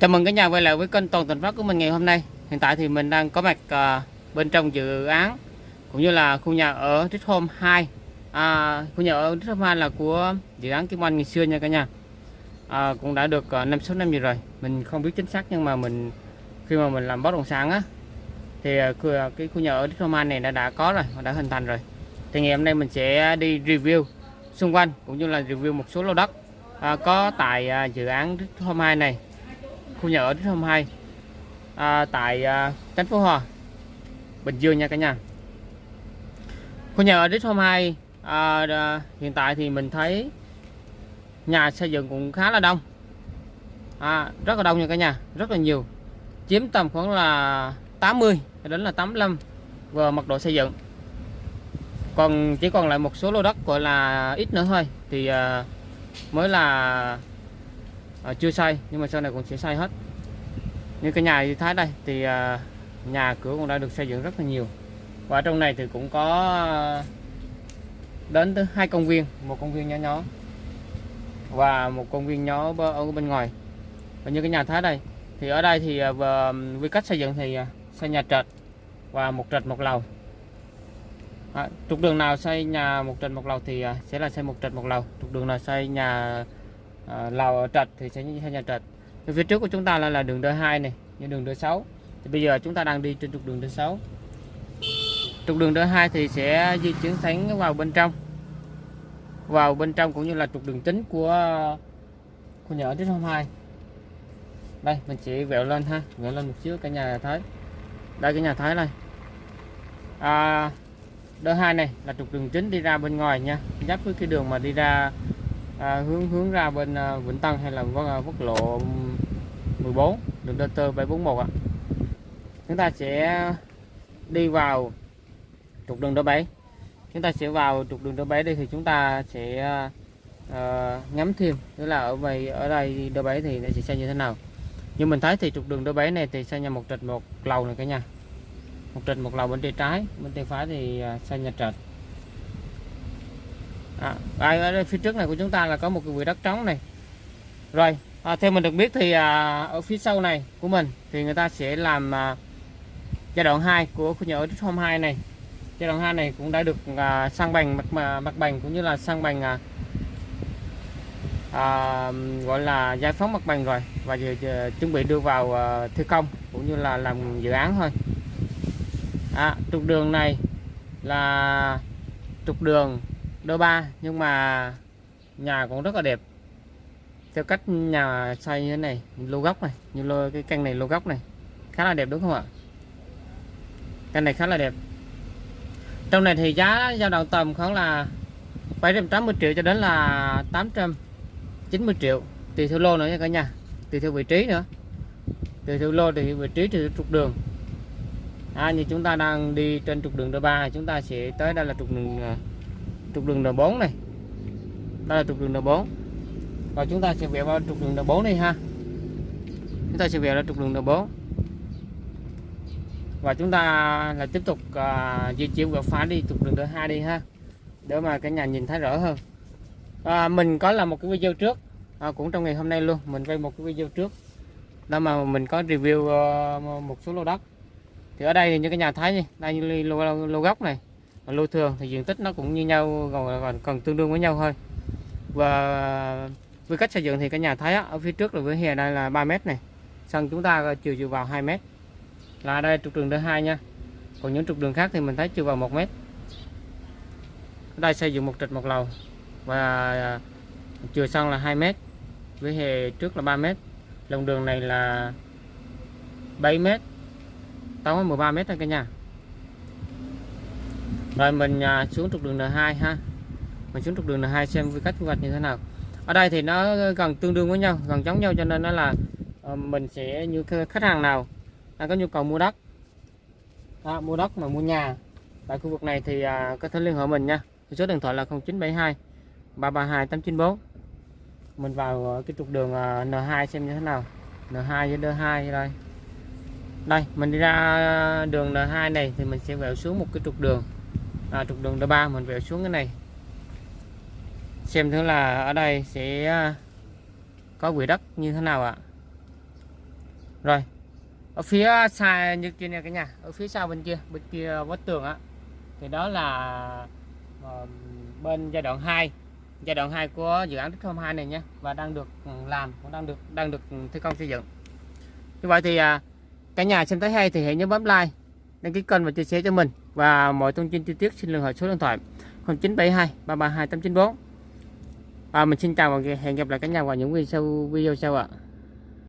Chào mừng cả nhà quay lại với kênh Toàn Thành Phát của mình ngày hôm nay. Hiện tại thì mình đang có mặt à, bên trong dự án cũng như là khu nhà ở Rich Home 2. À, khu nhà ở Rich Home 2 là của dự án Kim Anh ngày xưa nha cả nhà. À, cũng đã được à, 5 6 năm gì rồi. Mình không biết chính xác nhưng mà mình khi mà mình làm bất động sản á thì à, à, cái khu nhà ở Rich Home 2 này đã đã có rồi, đã hình thành rồi. Thì ngày hôm nay mình sẽ đi review xung quanh cũng như là review một số lô đất à, có tại à, dự án Rich Home 2 này khu nhà ở Rich Home 2 à, tại à, thành phố Hòa Bình Dương nha cả nhà. Khu nhà ở Rich Home 2 à, à, hiện tại thì mình thấy nhà xây dựng cũng khá là đông. À, rất là đông nha cả nhà rất là nhiều. Chiếm tầm khoảng là 80 đến là 85 về mật độ xây dựng. Còn chỉ còn lại một số lô đất gọi là ít nữa thôi. Thì à, mới là à, chưa xây nhưng mà sau này cũng sẽ xây hết. Như cái nhà như thái đây thì à, nhà cửa cũng đã được xây dựng rất là nhiều. Và trong này thì cũng có ờ, đến tới hai công viên một công viên nhỏ nhỏ và một công viên nhỏ ở bên ngoài. Và như cái nhà thái đây thì ở đây thì về quy cách xây dựng thì xây nhà trệt và một trệt một lầu. À, trục đường nào xây nhà một trệt một lầu thì sẽ là xây một trệt một lầu. Trục đường nào xây nhà Ờ, à, lầu ở thì sẽ xây nhà trạch, thì phía trước của chúng ta là, là đường D2 này như đường D6 thì bây giờ chúng ta đang đi trên trục đường D6 trục đường D2 thì sẽ di chuyển thẳng vào bên trong. Vào bên trong cũng như là trục đường chính của khu nhà ở trước hôm 2 đây mình sẽ vẹo lên ha vẹo lên một xíu cả nhà thấy. Đây cái nhà thái này. à, D2 này là trục đường chính đi ra bên ngoài nha. Giáp với cái đường mà đi ra à, hướng hướng ra bên à, Vĩnh Tân hay là quốc, à, quốc lộ 14 đường DT 741 ạ. Chúng ta sẽ đi vào trục đường D7 chúng ta sẽ vào trục đường D7 đây thì chúng ta sẽ à, à ngắm thêm tức là ở vậy ở đây D7 thì nó sẽ xây như thế nào. Như mình thấy thì trục đường D7 này thì xây nhà một trệt một lầu này cả nhà. Một trệt một lầu bên tay trái bên tay phải thì à, xây nhà trệt à, ở phía trước này của chúng ta là có một cái quỹ đất trống này. Rồi à, theo mình được biết thì à, ở phía sau này của mình thì người ta sẽ làm à, giai đoạn 2 của khu nhà ở Trích Home 2 này. Giai đoạn 2 này cũng đã được à, sang bằng mặt mà- mặt bằng cũng như là sang bằng à, à, gọi là giải phóng mặt bằng rồi. Và giờ, giờ chuẩn bị đưa vào à, thi công cũng như là làm dự án thôi. À, trục đường này là trục đường đôi ba nhưng mà nhà cũng rất là đẹp. Theo cách nhà xây như thế này lô góc này như lô cái căn này lô góc này khá là đẹp đúng không ạ? Căn này khá là đẹp. Trong này thì giá dao động tầm khoảng là 780 triệu cho đến là 890 triệu. Tùy theo lô nữa nha cả nhà tùy theo vị trí nữa. Tùy theo lô tùy theo vị trí tùy theo trục đường. À, như chúng ta đang đi trên trục đường đôi ba chúng ta sẽ tới đây là trục đường à, trục đường N4 này. Đây là trục đường N4 và chúng ta sẽ vẽ vào trục đường N4 này ha. Chúng ta sẽ vẽ ra trục đường N4 và chúng ta là tiếp tục à, di chuyển vào phá đi trục đường N2 đi ha. Để mà cả nhà nhìn thấy rõ hơn. À, mình có làm một cái video trước. À, cũng trong ngày hôm nay luôn. Mình quay một cái video trước. Đó mà mình có review uh, một số lô đất. Thì ở đây thì như cái nhà thấy này, đây như lô, lô, lô gốc này lô thường thì diện tích nó cũng như nhau còn còn, còn tương đương với nhau thôi. Và với cách xây dựng thì cái nhà thấy ở phía trước là với hè đây là 3 mét này. Sân chúng ta chiều chiều vào 2 mét. Là đây trục đường thứ hai nha. Còn những trục đường khác thì mình thấy chiều vào 1 mét. Ở đây xây dựng một trệt một lầu. Và chiều sân là 2 mét. Với hè trước là 3 mét. Lòng đường này là 7 mét. Tổng 13 mét thôi cả nhà rồi mình à, xuống trục đường N2 ha. Mình xuống trục đường N2 xem với cách quy hoạch như thế nào. Ở đây thì nó gần tương đương với nhau gần giống nhau cho nên nó là ờ, mình sẽ như khách hàng nào đang có nhu cầu mua đất. Đó, mua đất mà mua nhà. Tại khu vực này thì à, có thể liên hệ mình nha. Số điện thoại là 0972 332 894 mình vào ờ, cái trục đường à, N2 xem như thế nào. N2 với D2 đây đây mình đi ra đường N2 này thì mình sẽ vẹo xuống một cái trục đường à, trục đường D3 mình vẹo xuống cái này. Xem thử là ở đây sẽ à, có quỹ đất như thế nào ạ. Rồi ở phía xa như kia nè cả nhà ở phía sau bên kia bên kia vách tường á. Thì đó là ờ, bên giai đoạn 2 giai đoạn 2 của dự án Tích Home 2 này nhé và đang được làm cũng đang được đang được thi công xây dựng. Như vậy thì à, cả nhà xem thấy hay thì hãy nhớ bấm like đăng ký kênh và chia sẻ cho mình. Và mọi thông tin chi tiết xin liên hệ số điện thoại 0972 332 894 và mình xin chào và hẹn gặp lại cả nhà vào những video sau video sau ạ.